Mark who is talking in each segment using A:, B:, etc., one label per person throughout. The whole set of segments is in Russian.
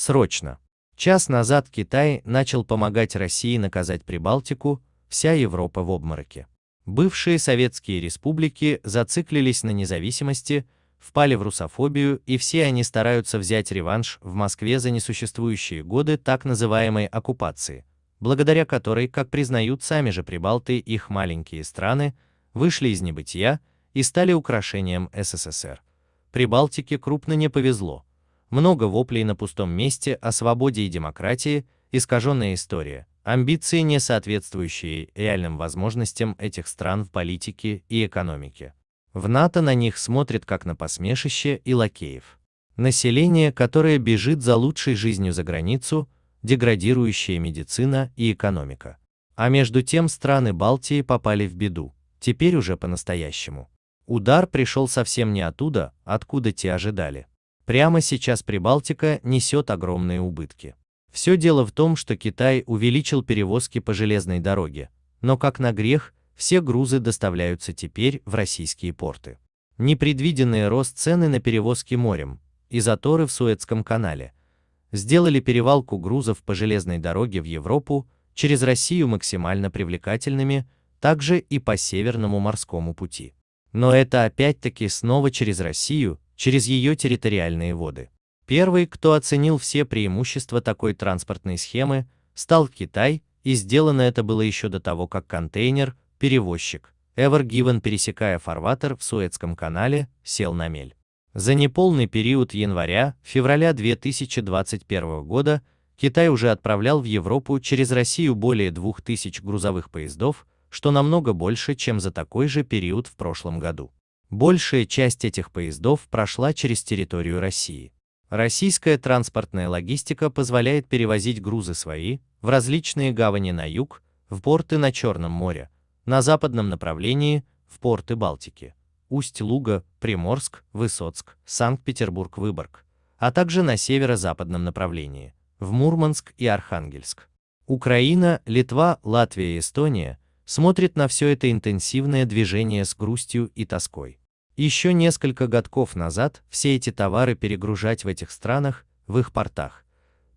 A: Срочно. Час назад Китай начал помогать России наказать Прибалтику, вся Европа в обмороке. Бывшие советские республики зациклились на независимости, впали в русофобию, и все они стараются взять реванш в Москве за несуществующие годы так называемой оккупации, благодаря которой, как признают сами же прибалты, их маленькие страны, вышли из небытия и стали украшением СССР. Прибалтике крупно не повезло. Много воплей на пустом месте о свободе и демократии, искаженная история, амбиции, не соответствующие реальным возможностям этих стран в политике и экономике. В НАТО на них смотрят как на посмешище и лакеев. Население, которое бежит за лучшей жизнью за границу, деградирующая медицина и экономика. А между тем страны Балтии попали в беду, теперь уже по-настоящему. Удар пришел совсем не оттуда, откуда те ожидали. Прямо сейчас Прибалтика несет огромные убытки. Все дело в том, что Китай увеличил перевозки по железной дороге, но как на грех, все грузы доставляются теперь в российские порты. Непредвиденный рост цены на перевозки морем и заторы в Суэцком канале сделали перевалку грузов по железной дороге в Европу через Россию максимально привлекательными, также и по Северному морскому пути. Но это опять-таки снова через Россию, через ее территориальные воды. Первый, кто оценил все преимущества такой транспортной схемы, стал Китай, и сделано это было еще до того, как контейнер, перевозчик, Ever Given, пересекая фарватер в Суэцком канале, сел на мель. За неполный период января-февраля 2021 года Китай уже отправлял в Европу через Россию более 2000 грузовых поездов, что намного больше, чем за такой же период в прошлом году. Большая часть этих поездов прошла через территорию России. Российская транспортная логистика позволяет перевозить грузы свои в различные гавани на юг, в порты на Черном море, на западном направлении, в порты Балтики, Усть-Луга, Приморск, Высоцк, Санкт-Петербург, Выборг, а также на северо-западном направлении, в Мурманск и Архангельск. Украина, Литва, Латвия и Эстония смотрят на все это интенсивное движение с грустью и тоской. Еще несколько годков назад все эти товары перегружать в этих странах, в их портах.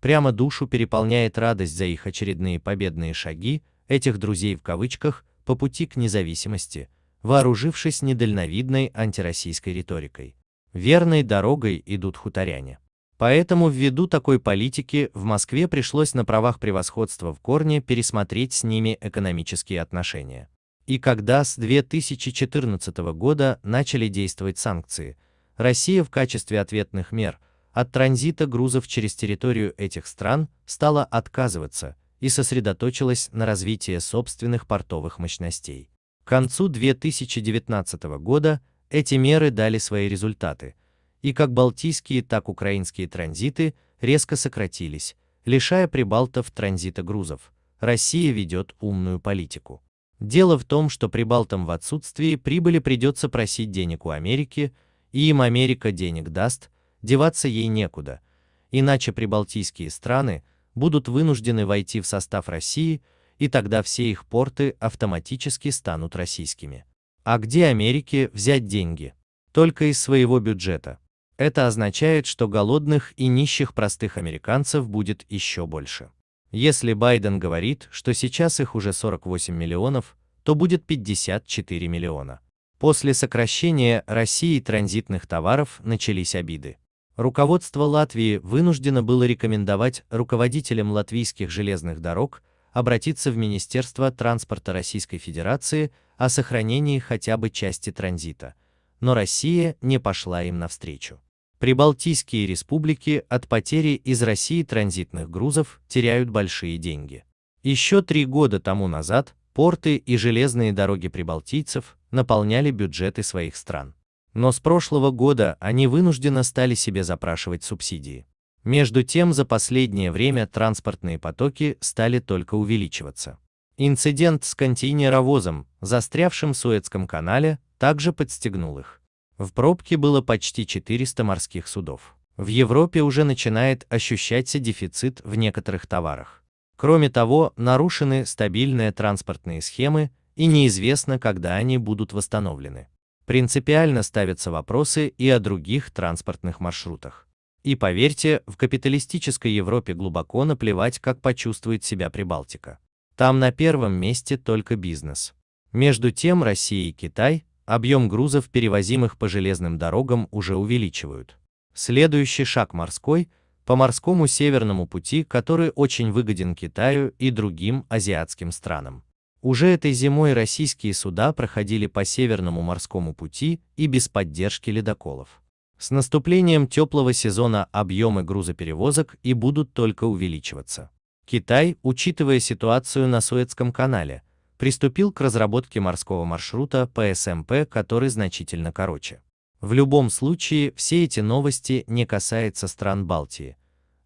A: Прямо душу переполняет радость за их очередные победные шаги, этих друзей в кавычках, по пути к независимости, вооружившись недальновидной антироссийской риторикой. Верной дорогой идут хуторяне. Поэтому ввиду такой политики в Москве пришлось на правах превосходства в корне пересмотреть с ними экономические отношения. И когда с 2014 года начали действовать санкции, Россия в качестве ответных мер от транзита грузов через территорию этих стран стала отказываться и сосредоточилась на развитии собственных портовых мощностей. К концу 2019 года эти меры дали свои результаты, и как балтийские, так украинские транзиты резко сократились, лишая прибалтов транзита грузов. Россия ведет умную политику. Дело в том, что прибалтам в отсутствии прибыли придется просить денег у Америки, и им Америка денег даст, деваться ей некуда, иначе прибалтийские страны будут вынуждены войти в состав России, и тогда все их порты автоматически станут российскими. А где Америке взять деньги? Только из своего бюджета. Это означает, что голодных и нищих простых американцев будет еще больше. Если Байден говорит, что сейчас их уже 48 миллионов, то будет 54 миллиона. После сокращения России транзитных товаров начались обиды. Руководство Латвии вынуждено было рекомендовать руководителям латвийских железных дорог обратиться в Министерство транспорта Российской Федерации о сохранении хотя бы части транзита, но Россия не пошла им навстречу. Прибалтийские республики от потери из России транзитных грузов теряют большие деньги. Еще три года тому назад порты и железные дороги прибалтийцев наполняли бюджеты своих стран. Но с прошлого года они вынужденно стали себе запрашивать субсидии. Между тем, за последнее время транспортные потоки стали только увеличиваться. Инцидент с контейнеровозом, застрявшим в Суэцком канале, также подстегнул их. В пробке было почти 400 морских судов. В Европе уже начинает ощущаться дефицит в некоторых товарах. Кроме того, нарушены стабильные транспортные схемы и неизвестно, когда они будут восстановлены. Принципиально ставятся вопросы и о других транспортных маршрутах. И поверьте, в капиталистической Европе глубоко наплевать, как почувствует себя Прибалтика. Там на первом месте только бизнес. Между тем Россия и Китай объем грузов, перевозимых по железным дорогам, уже увеличивают. Следующий шаг морской – по морскому северному пути, который очень выгоден Китаю и другим азиатским странам. Уже этой зимой российские суда проходили по Северному морскому пути и без поддержки ледоколов. С наступлением теплого сезона объемы грузоперевозок и будут только увеличиваться. Китай, учитывая ситуацию на Суэцком канале, приступил к разработке морского маршрута по СМП, который значительно короче. В любом случае, все эти новости не касаются стран Балтии.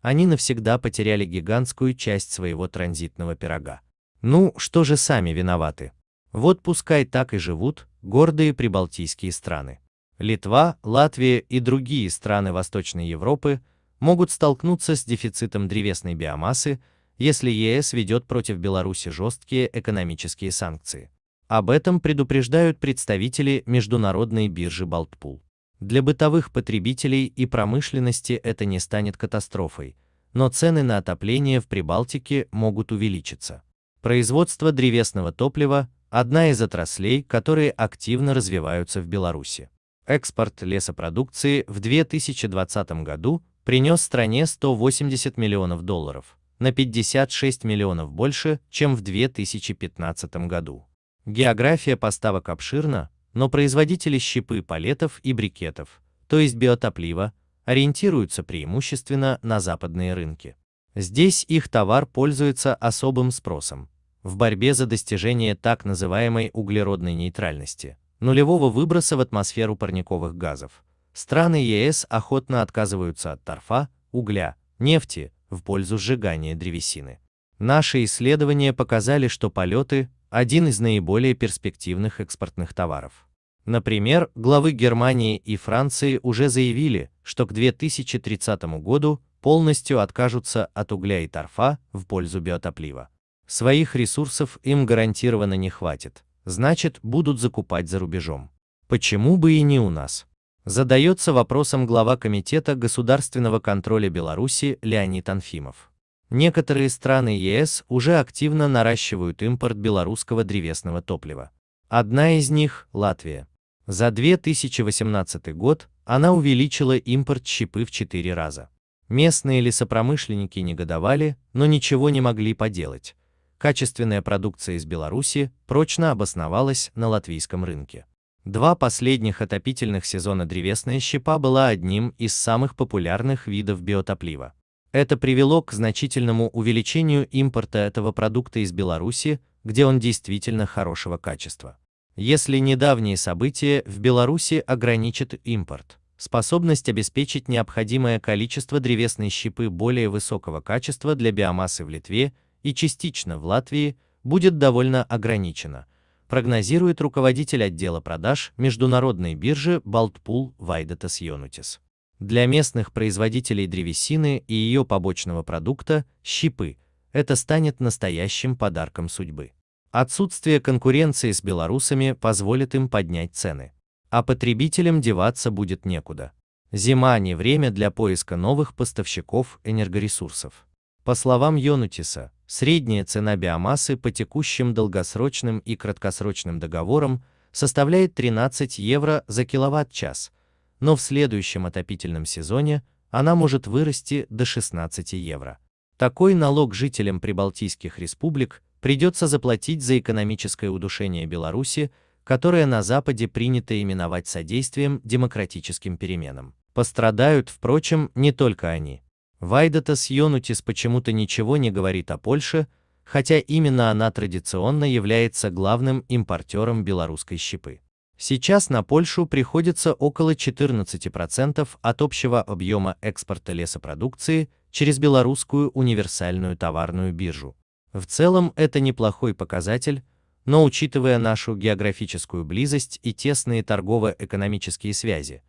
A: Они навсегда потеряли гигантскую часть своего транзитного пирога. Ну, что же сами виноваты? Вот пускай так и живут гордые прибалтийские страны. Литва, Латвия и другие страны Восточной Европы могут столкнуться с дефицитом древесной биомассы, если ЕС ведет против Беларуси жесткие экономические санкции. Об этом предупреждают представители международной биржи Балтпул. Для бытовых потребителей и промышленности это не станет катастрофой, но цены на отопление в Прибалтике могут увеличиться. Производство древесного топлива – одна из отраслей, которые активно развиваются в Беларуси. Экспорт лесопродукции в 2020 году принес стране 180 миллионов долларов, на 56 миллионов больше, чем в 2015 году. География поставок обширна, но производители щепы палетов и брикетов, то есть биотоплива, ориентируются преимущественно на западные рынки. Здесь их товар пользуется особым спросом. В борьбе за достижение так называемой углеродной нейтральности, нулевого выброса в атмосферу парниковых газов, страны ЕС охотно отказываются от торфа, угля, нефти в пользу сжигания древесины. Наши исследования показали, что полеты – один из наиболее перспективных экспортных товаров. Например, главы Германии и Франции уже заявили, что к 2030 году полностью откажутся от угля и торфа в пользу биотоплива. Своих ресурсов им гарантированно не хватит, значит, будут закупать за рубежом. Почему бы и не у нас? Задается вопросом глава Комитета государственного контроля Беларуси Леонид Анфимов. Некоторые страны ЕС уже активно наращивают импорт белорусского древесного топлива. Одна из них – Латвия. За 2018 год она увеличила импорт щепы в 4 раза. Местные лесопромышленники негодовали, но ничего не могли поделать. Качественная продукция из Беларуси прочно обосновалась на латвийском рынке. Два последних отопительных сезона древесная щепа была одним из самых популярных видов биотоплива. Это привело к значительному увеличению импорта этого продукта из Беларуси, где он действительно хорошего качества. Если недавние события в Беларуси ограничат импорт, способность обеспечить необходимое количество древесной щепы более высокого качества для биомассы в Литве и частично в Латвии будет довольно ограничена, прогнозирует руководитель отдела продаж международной биржи Балтпул Вайдатас Йонутис. Для местных производителей древесины и ее побочного продукта, щепы, это станет настоящим подарком судьбы. Отсутствие конкуренции с белорусами позволит им поднять цены. А потребителям деваться будет некуда. Зима не время для поиска новых поставщиков энергоресурсов. По словам Йонутиса, средняя цена биомассы по текущим долгосрочным и краткосрочным договорам составляет 13 евро за киловатт-час, но в следующем отопительном сезоне она может вырасти до 16 евро. Такой налог жителям прибалтийских республик придется заплатить за экономическое удушение Беларуси, которое на Западе принято именовать содействием демократическим переменам. Пострадают, впрочем, не только они. Вайдатас Йонутис почему-то ничего не говорит о Польше, хотя именно она традиционно является главным импортером белорусской щепы. Сейчас на Польшу приходится около 14% от общего объема экспорта лесопродукции через белорусскую универсальную товарную биржу. В целом это неплохой показатель, но учитывая нашу географическую близость и тесные торгово-экономические связи,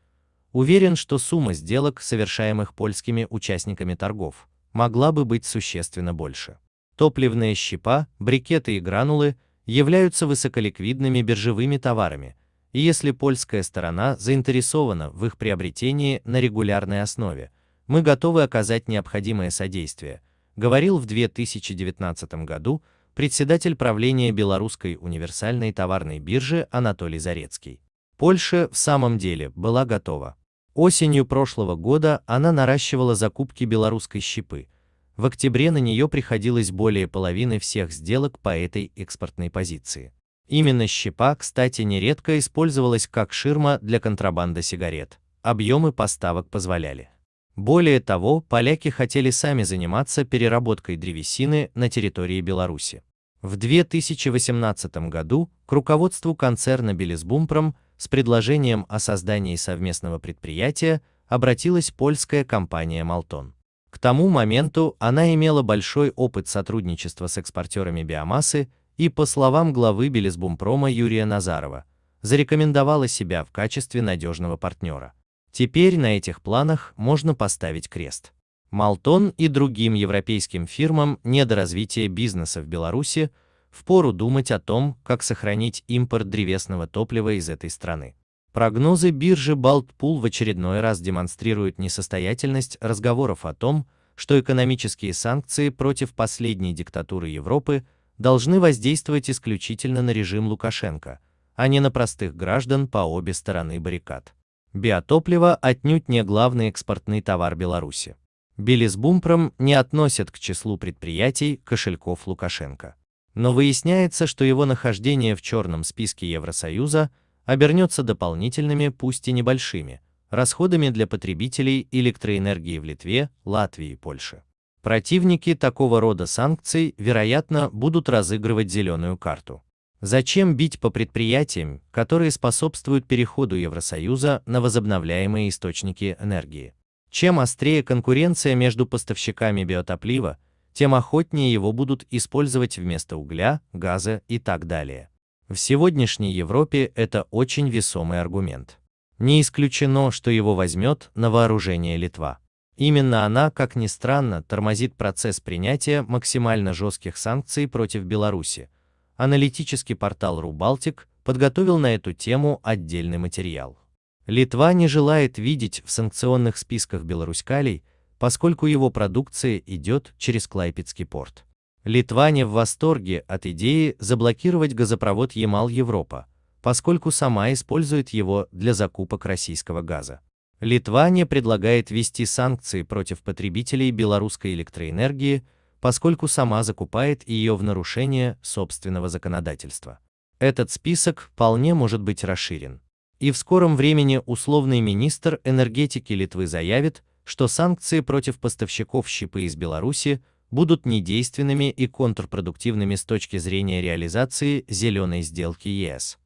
A: уверен, что сумма сделок, совершаемых польскими участниками торгов, могла бы быть существенно больше. Топливная щепа, брикеты и гранулы являются высоколиквидными биржевыми товарами, и если польская сторона заинтересована в их приобретении на регулярной основе, мы готовы оказать необходимое содействие, говорил в 2019 году председатель правления Белорусской универсальной товарной биржи Анатолий Зарецкий. Польша в самом деле была готова. Осенью прошлого года она наращивала закупки белорусской щепы. В октябре на нее приходилось более половины всех сделок по этой экспортной позиции. Именно щепа, кстати, нередко использовалась как ширма для контрабанды сигарет. Объемы поставок позволяли. Более того, поляки хотели сами заниматься переработкой древесины на территории Беларуси. В 2018 году к руководству концерна Белизбумпром с предложением о создании совместного предприятия обратилась польская компания Малтон. К тому моменту она имела большой опыт сотрудничества с экспортерами биомассы и, по словам главы Белизбумпрома Юрия Назарова, зарекомендовала себя в качестве надежного партнера. Теперь на этих планах можно поставить крест. Малтон и другим европейским фирмам недоразвития бизнеса в Беларуси впору думать о том, как сохранить импорт древесного топлива из этой страны. Прогнозы биржи Балтпул в очередной раз демонстрируют несостоятельность разговоров о том, что экономические санкции против последней диктатуры Европы должны воздействовать исключительно на режим Лукашенко, а не на простых граждан по обе стороны баррикад. Биотопливо отнюдь не главный экспортный товар Беларуси. Белизбумпром не относят к числу предприятий кошельков Лукашенко но выясняется, что его нахождение в черном списке Евросоюза обернется дополнительными, пусть и небольшими, расходами для потребителей электроэнергии в Литве, Латвии и Польше. Противники такого рода санкций, вероятно, будут разыгрывать зеленую карту. Зачем бить по предприятиям, которые способствуют переходу Евросоюза на возобновляемые источники энергии? Чем острее конкуренция между поставщиками биотоплива, тем охотнее его будут использовать вместо угля, газа и так далее. В сегодняшней Европе это очень весомый аргумент. Не исключено, что его возьмет на вооружение Литва. Именно она, как ни странно, тормозит процесс принятия максимально жестких санкций против Беларуси. Аналитический портал Рубалтик подготовил на эту тему отдельный материал. Литва не желает видеть в санкционных списках белорускалей поскольку его продукция идет через Клайпецкий порт. Литва не в восторге от идеи заблокировать газопровод Ямал-Европа, поскольку сама использует его для закупок российского газа. Литва не предлагает ввести санкции против потребителей белорусской электроэнергии, поскольку сама закупает ее в нарушение собственного законодательства. Этот список вполне может быть расширен. И в скором времени условный министр энергетики Литвы заявит, что санкции против поставщиков щепы из Беларуси будут недейственными и контрпродуктивными с точки зрения реализации зеленой сделки ЕС.